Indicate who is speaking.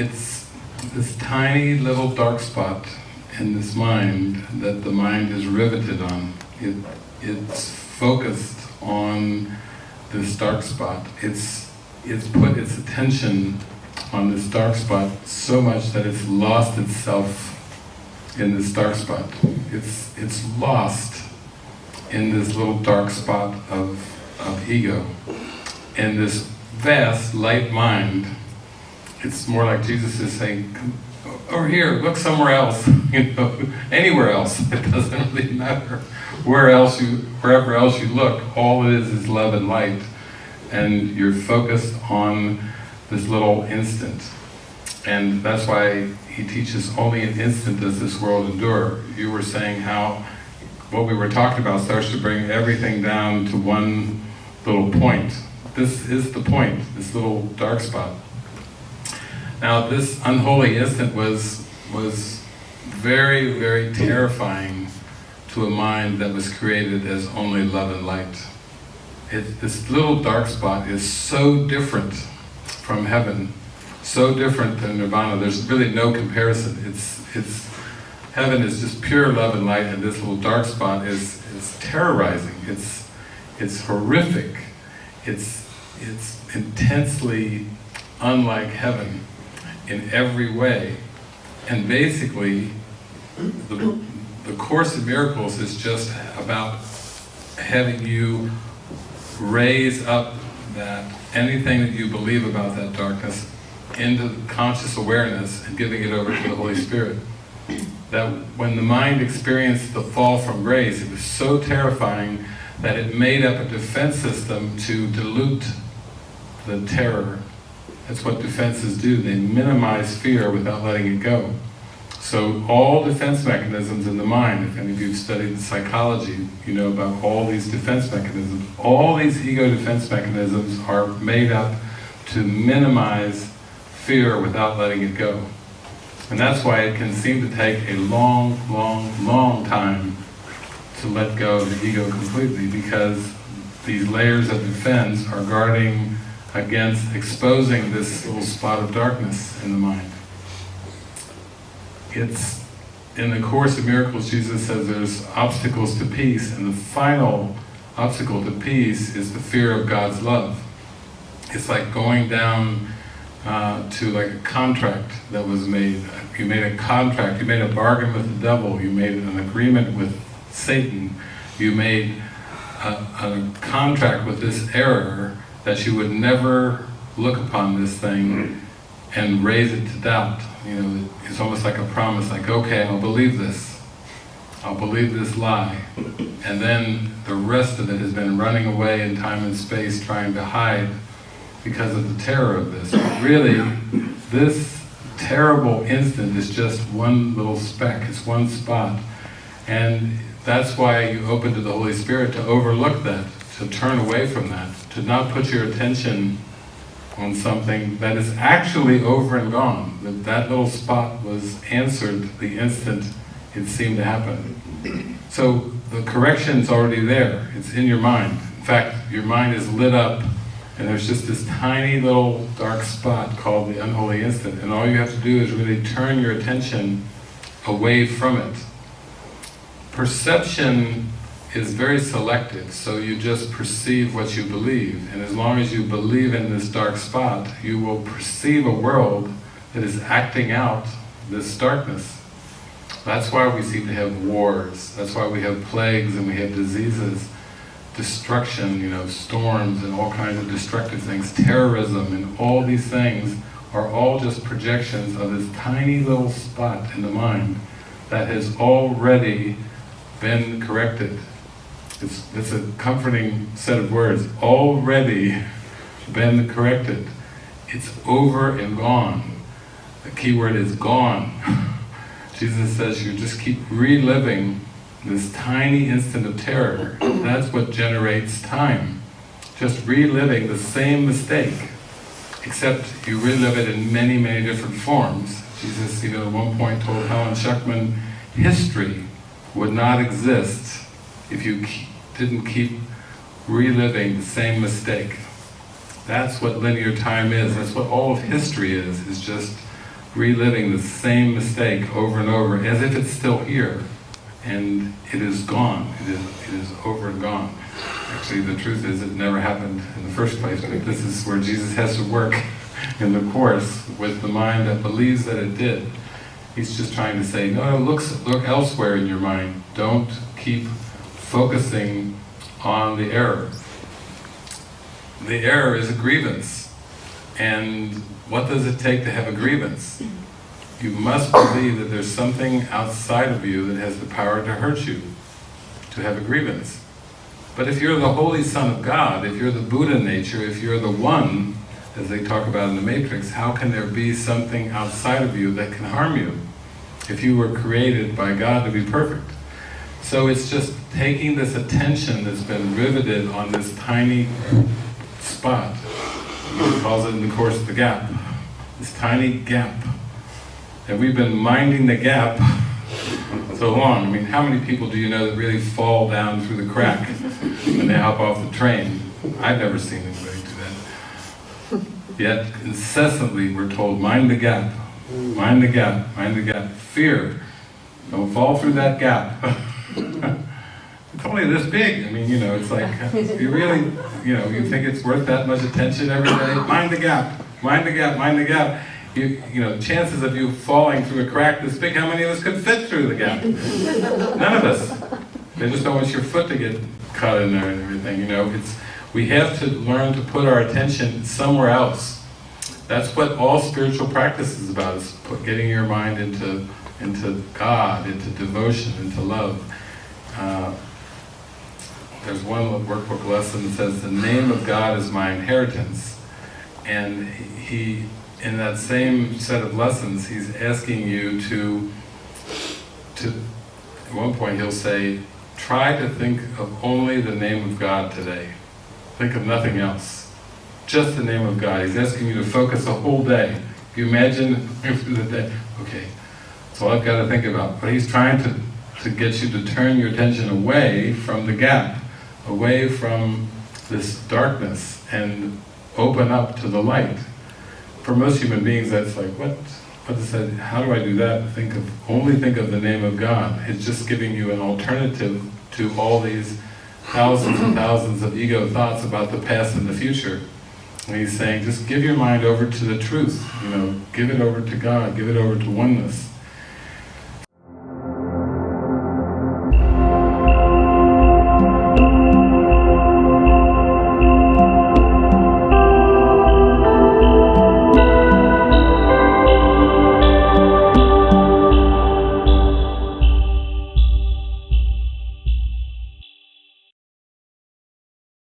Speaker 1: it's this tiny little dark spot in this mind that the mind is riveted on. It, it's focused on this dark spot. It's, it's put its attention on this dark spot so much that it's lost itself in this dark spot. It's, it's lost in this little dark spot of, of ego. And this vast light mind, it's more like Jesus is saying, over here, look somewhere else, you know, anywhere else, it doesn't really matter. Where else you, wherever else you look, all it is is love and light. And you're focused on this little instant. And that's why he teaches only an instant does this world endure. You were saying how what we were talking about starts to bring everything down to one little point. This is the point, this little dark spot. Now this unholy instant was, was very, very terrifying to a mind that was created as only love and light. It, this little dark spot is so different from heaven, so different than nirvana, there's really no comparison. It's, it's, heaven is just pure love and light and this little dark spot is, is terrorizing, it's, it's horrific, it's, it's intensely unlike heaven in every way. And basically, the, the Course in Miracles is just about having you raise up that anything that you believe about that darkness into conscious awareness and giving it over to the Holy Spirit. That when the mind experienced the fall from grace, it was so terrifying that it made up a defense system to dilute the terror that's what defenses do, they minimize fear without letting it go. So all defense mechanisms in the mind, if any of you have studied psychology, you know about all these defense mechanisms. All these ego defense mechanisms are made up to minimize fear without letting it go. And that's why it can seem to take a long, long, long time to let go of the ego completely because these layers of defense are guarding against exposing this little spot of darkness in the mind. It's, in the Course of Miracles, Jesus says there's obstacles to peace, and the final obstacle to peace is the fear of God's love. It's like going down uh, to like a contract that was made. You made a contract, you made a bargain with the devil, you made an agreement with Satan, you made a, a contract with this error that you would never look upon this thing hmm. and raise it to doubt. You know, it's almost like a promise, like, okay, I'll believe this. I'll believe this lie. And then the rest of it has been running away in time and space trying to hide because of the terror of this. But really, this terrible instant is just one little speck, it's one spot. And that's why you open to the Holy Spirit to overlook that, to turn away from that, to not put your attention on something that is actually over and gone. That that little spot was answered the instant it seemed to happen. So the correction's already there, it's in your mind. In fact, your mind is lit up and there's just this tiny little dark spot called the unholy instant and all you have to do is really turn your attention away from it. Perception is very selective, so you just perceive what you believe, and as long as you believe in this dark spot, you will perceive a world that is acting out this darkness. That's why we seem to have wars, that's why we have plagues and we have diseases, destruction, you know, storms and all kinds of destructive things, terrorism and all these things are all just projections of this tiny little spot in the mind that has already been corrected it's, a comforting set of words. Already been corrected. It's over and gone. The key word is gone. Jesus says you just keep reliving this tiny instant of terror. That's what generates time. Just reliving the same mistake, except you relive it in many, many different forms. Jesus, you know, at one point told Helen Schucman, history would not exist if you didn't keep reliving the same mistake. That's what linear time is, that's what all of history is, is just reliving the same mistake over and over as if it's still here and it is gone, it is, it is over and gone. Actually the truth is it never happened in the first place, but this is where Jesus has to work in the Course with the mind that believes that it did. He's just trying to say, no, no, look, look elsewhere in your mind. Don't keep focusing on the error. The error is a grievance. And what does it take to have a grievance? You must believe that there's something outside of you that has the power to hurt you, to have a grievance. But if you're the Holy Son of God, if you're the Buddha nature, if you're the One, as they talk about in the Matrix, how can there be something outside of you that can harm you? If you were created by God to be perfect. So it's just taking this attention that's been riveted on this tiny spot, he calls it in the Course the gap, this tiny gap. And we've been minding the gap so long. I mean, how many people do you know that really fall down through the crack when they hop off the train? I've never seen anybody do that. Yet, incessantly we're told, mind the gap, mind the gap, mind the gap. Fear, don't fall through that gap. it's only this big. I mean, you know, it's like, you really, you know, you think it's worth that much attention every day? Mind the gap, mind the gap, mind the gap. You, you know, chances of you falling through a crack this big, how many of us could fit through the gap? None of us. They just don't want your foot to get cut in there and everything, you know. It's We have to learn to put our attention somewhere else. That's what all spiritual practice is about, is put, getting your mind into, into God, into devotion, into love. Uh, there's one workbook lesson that says, the name of God is my inheritance. And he, in that same set of lessons, he's asking you to, to, at one point he'll say, try to think of only the name of God today. Think of nothing else. Just the name of God. He's asking you to focus a whole day. You imagine the day, okay, all I've got to think about. But he's trying to, to get you to turn your attention away from the gap away from this darkness and open up to the light. For most human beings that's like, what, what is that, how do I do that? Think of, only think of the name of God. It's just giving you an alternative to all these thousands and thousands of ego thoughts about the past and the future. And he's saying, just give your mind over to the truth, you know, give it over to God, give it over to oneness.